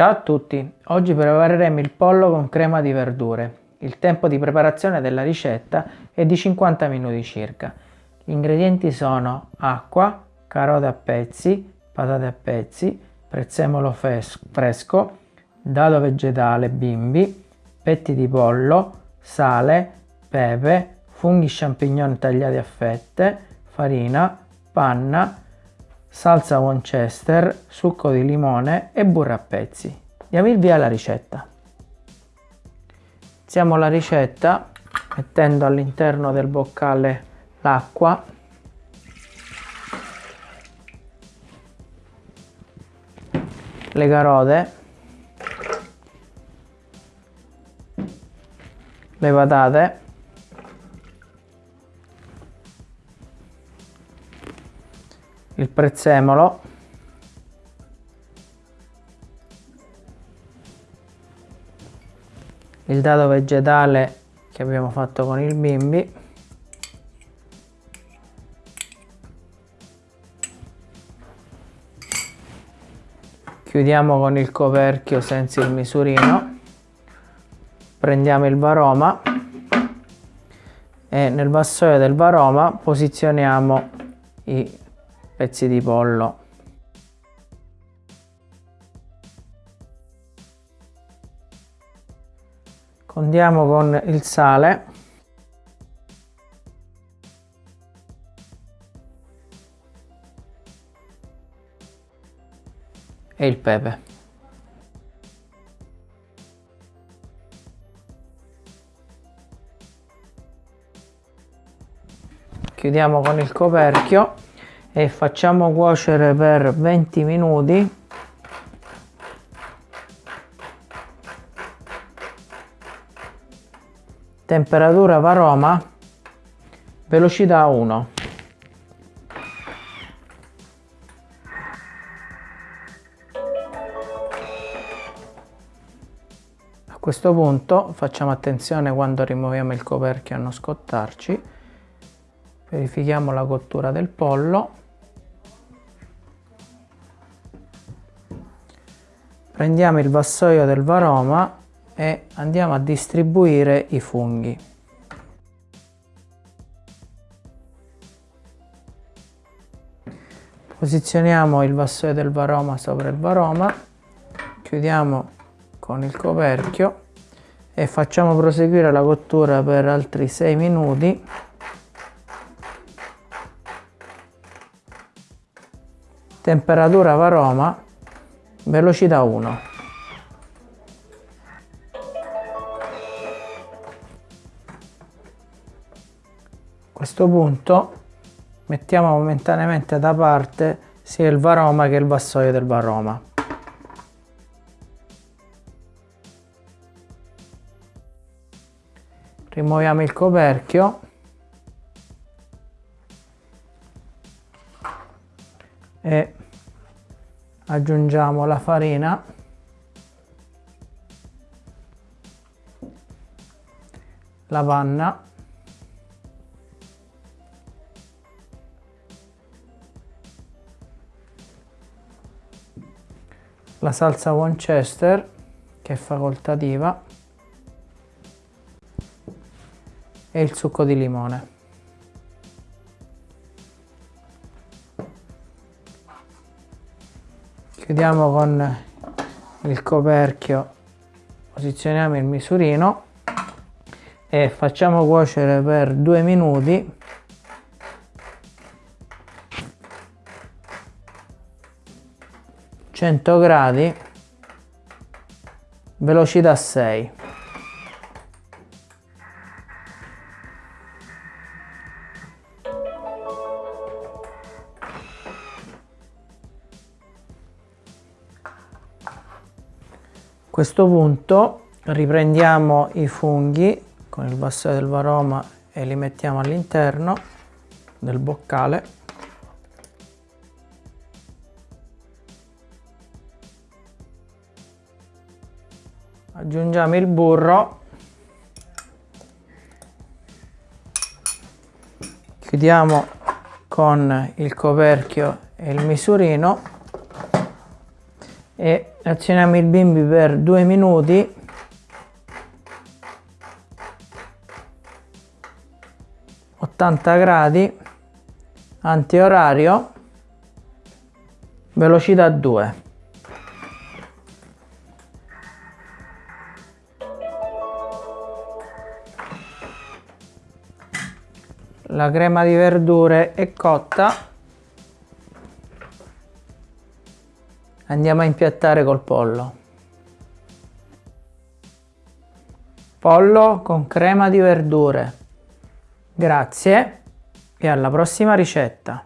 Ciao a tutti, oggi prepareremo il pollo con crema di verdure. Il tempo di preparazione della ricetta è di 50 minuti circa. Gli ingredienti sono acqua, carote a pezzi, patate a pezzi, prezzemolo fresco, dado vegetale bimbi, petti di pollo, sale, pepe, funghi champignon tagliati a fette, farina, panna, salsa Winchester, succo di limone e burro a pezzi. Diamo il via alla ricetta. Iniziamo la ricetta mettendo all'interno del boccale l'acqua le carote le patate il prezzemolo. Il dado vegetale che abbiamo fatto con il bimbi. Chiudiamo con il coperchio senza il misurino. Prendiamo il varoma e nel vassoio del varoma posizioniamo i pezzi di pollo. Condiamo con il sale. E il pepe. Chiudiamo con il coperchio e facciamo cuocere per 20 minuti. Temperatura varoma velocità 1 a questo punto facciamo attenzione quando rimuoviamo il coperchio a non scottarci. Verifichiamo la cottura del pollo prendiamo il vassoio del varoma e andiamo a distribuire i funghi. Posizioniamo il vassoio del varoma sopra il varoma chiudiamo con il coperchio e facciamo proseguire la cottura per altri 6 minuti. Temperatura varoma velocità 1 a questo punto mettiamo momentaneamente da parte sia il varoma che il vassoio del varoma. Rimuoviamo il coperchio. E aggiungiamo la farina. La panna la salsa Winchester che è facoltativa. E il succo di limone chiudiamo con il coperchio. Posizioniamo il misurino e facciamo cuocere per due minuti. gradi velocità 6 questo punto riprendiamo i funghi con il vassoio del varoma e li mettiamo all'interno del boccale. Aggiungiamo il burro chiudiamo con il coperchio e il misurino e azioniamo il bimbi per due minuti. Gradi antiorario velocità 2 la crema di verdure è cotta andiamo a impiattare col pollo. Pollo con crema di verdure. Grazie e alla prossima ricetta